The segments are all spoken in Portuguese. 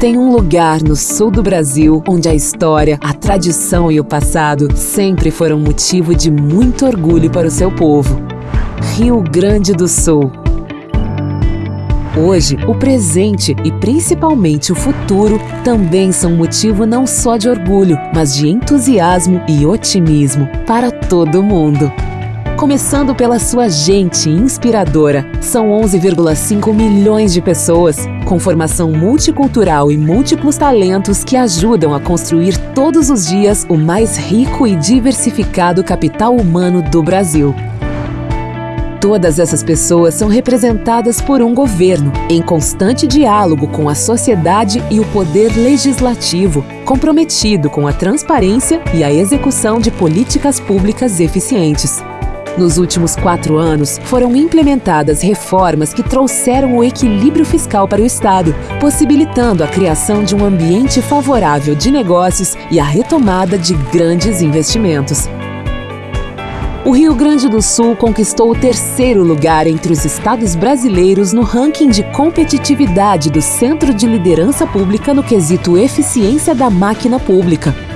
Tem um lugar no sul do Brasil onde a história, a tradição e o passado sempre foram motivo de muito orgulho para o seu povo. Rio Grande do Sul. Hoje, o presente e principalmente o futuro também são motivo não só de orgulho, mas de entusiasmo e otimismo para todo mundo começando pela sua gente inspiradora. São 11,5 milhões de pessoas, com formação multicultural e múltiplos talentos que ajudam a construir todos os dias o mais rico e diversificado capital humano do Brasil. Todas essas pessoas são representadas por um governo, em constante diálogo com a sociedade e o poder legislativo, comprometido com a transparência e a execução de políticas públicas eficientes. Nos últimos quatro anos, foram implementadas reformas que trouxeram o equilíbrio fiscal para o Estado, possibilitando a criação de um ambiente favorável de negócios e a retomada de grandes investimentos. O Rio Grande do Sul conquistou o terceiro lugar entre os estados brasileiros no ranking de competitividade do Centro de Liderança Pública no quesito Eficiência da Máquina Pública.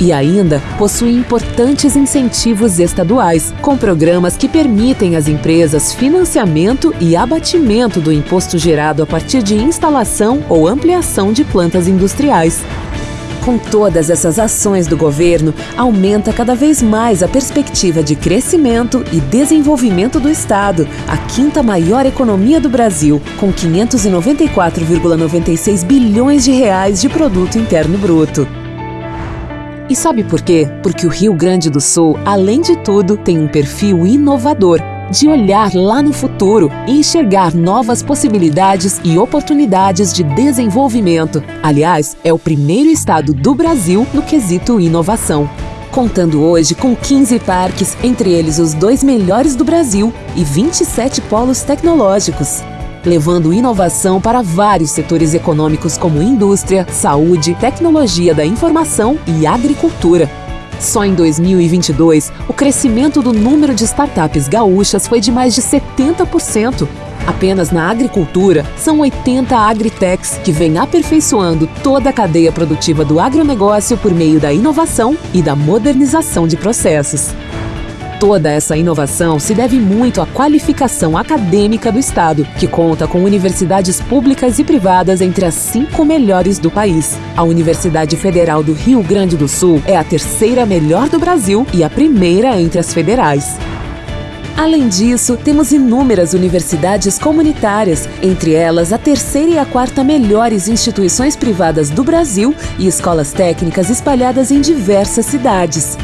E ainda possui importantes incentivos estaduais, com programas que permitem às empresas financiamento e abatimento do imposto gerado a partir de instalação ou ampliação de plantas industriais. Com todas essas ações do governo, aumenta cada vez mais a perspectiva de crescimento e desenvolvimento do Estado, a quinta maior economia do Brasil, com 594,96 bilhões de reais de produto interno bruto. E sabe por quê? Porque o Rio Grande do Sul, além de tudo, tem um perfil inovador de olhar lá no futuro e enxergar novas possibilidades e oportunidades de desenvolvimento. Aliás, é o primeiro estado do Brasil no quesito inovação. Contando hoje com 15 parques, entre eles os dois melhores do Brasil, e 27 polos tecnológicos levando inovação para vários setores econômicos como indústria, saúde, tecnologia da informação e agricultura. Só em 2022, o crescimento do número de startups gaúchas foi de mais de 70%. Apenas na agricultura, são 80 agritechs que vêm aperfeiçoando toda a cadeia produtiva do agronegócio por meio da inovação e da modernização de processos. Toda essa inovação se deve muito à qualificação acadêmica do Estado, que conta com universidades públicas e privadas entre as cinco melhores do país. A Universidade Federal do Rio Grande do Sul é a terceira melhor do Brasil e a primeira entre as federais. Além disso, temos inúmeras universidades comunitárias, entre elas a terceira e a quarta melhores instituições privadas do Brasil e escolas técnicas espalhadas em diversas cidades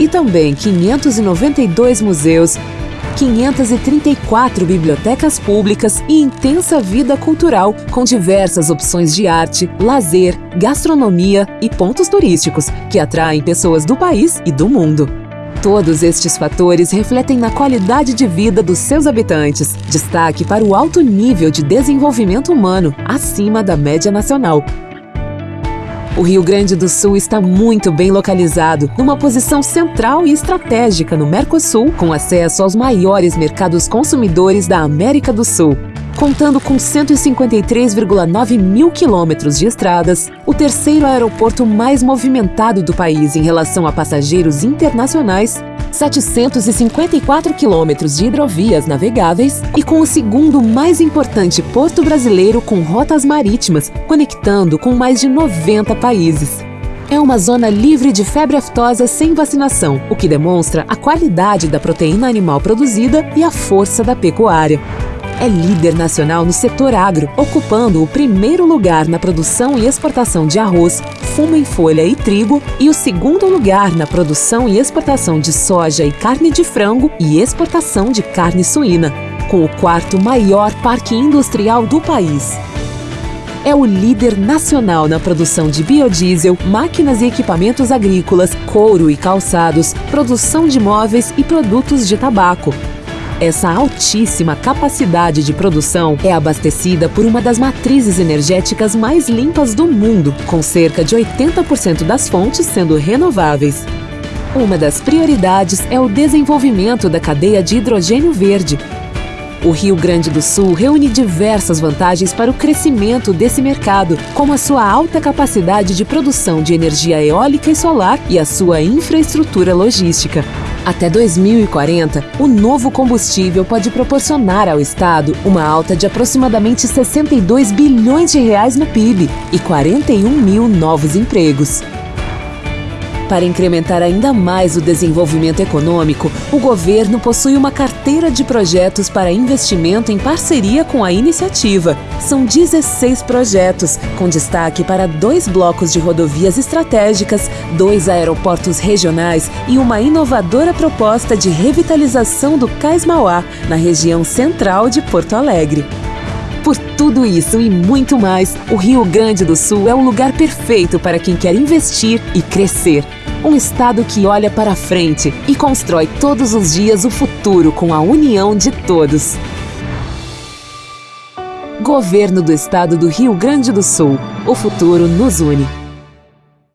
e também 592 museus, 534 bibliotecas públicas e intensa vida cultural com diversas opções de arte, lazer, gastronomia e pontos turísticos que atraem pessoas do país e do mundo. Todos estes fatores refletem na qualidade de vida dos seus habitantes. Destaque para o alto nível de desenvolvimento humano, acima da média nacional, o Rio Grande do Sul está muito bem localizado, numa posição central e estratégica no Mercosul, com acesso aos maiores mercados consumidores da América do Sul. Contando com 153,9 mil quilômetros de estradas, o terceiro aeroporto mais movimentado do país em relação a passageiros internacionais 754 quilômetros de hidrovias navegáveis e com o segundo mais importante porto brasileiro com rotas marítimas, conectando com mais de 90 países. É uma zona livre de febre aftosa sem vacinação, o que demonstra a qualidade da proteína animal produzida e a força da pecuária. É líder nacional no setor agro, ocupando o primeiro lugar na produção e exportação de arroz, fumo em folha e trigo e o segundo lugar na produção e exportação de soja e carne de frango e exportação de carne suína, com o quarto maior parque industrial do país é o líder nacional na produção de biodiesel, máquinas e equipamentos agrícolas, couro e calçados, produção de móveis e produtos de tabaco. Essa altíssima capacidade de produção é abastecida por uma das matrizes energéticas mais limpas do mundo, com cerca de 80% das fontes sendo renováveis. Uma das prioridades é o desenvolvimento da cadeia de hidrogênio verde. O Rio Grande do Sul reúne diversas vantagens para o crescimento desse mercado, como a sua alta capacidade de produção de energia eólica e solar e a sua infraestrutura logística. Até 2040, o novo combustível pode proporcionar ao Estado uma alta de aproximadamente 62 bilhões de reais no PIB e 41 mil novos empregos. Para incrementar ainda mais o desenvolvimento econômico, o governo possui uma carteira de projetos para investimento em parceria com a iniciativa. São 16 projetos, com destaque para dois blocos de rodovias estratégicas, dois aeroportos regionais e uma inovadora proposta de revitalização do Cais Mauá, na região central de Porto Alegre. Por tudo isso e muito mais, o Rio Grande do Sul é o lugar perfeito para quem quer investir e crescer. Um estado que olha para frente e constrói todos os dias o futuro com a união de todos. Governo do Estado do Rio Grande do Sul. O futuro nos une.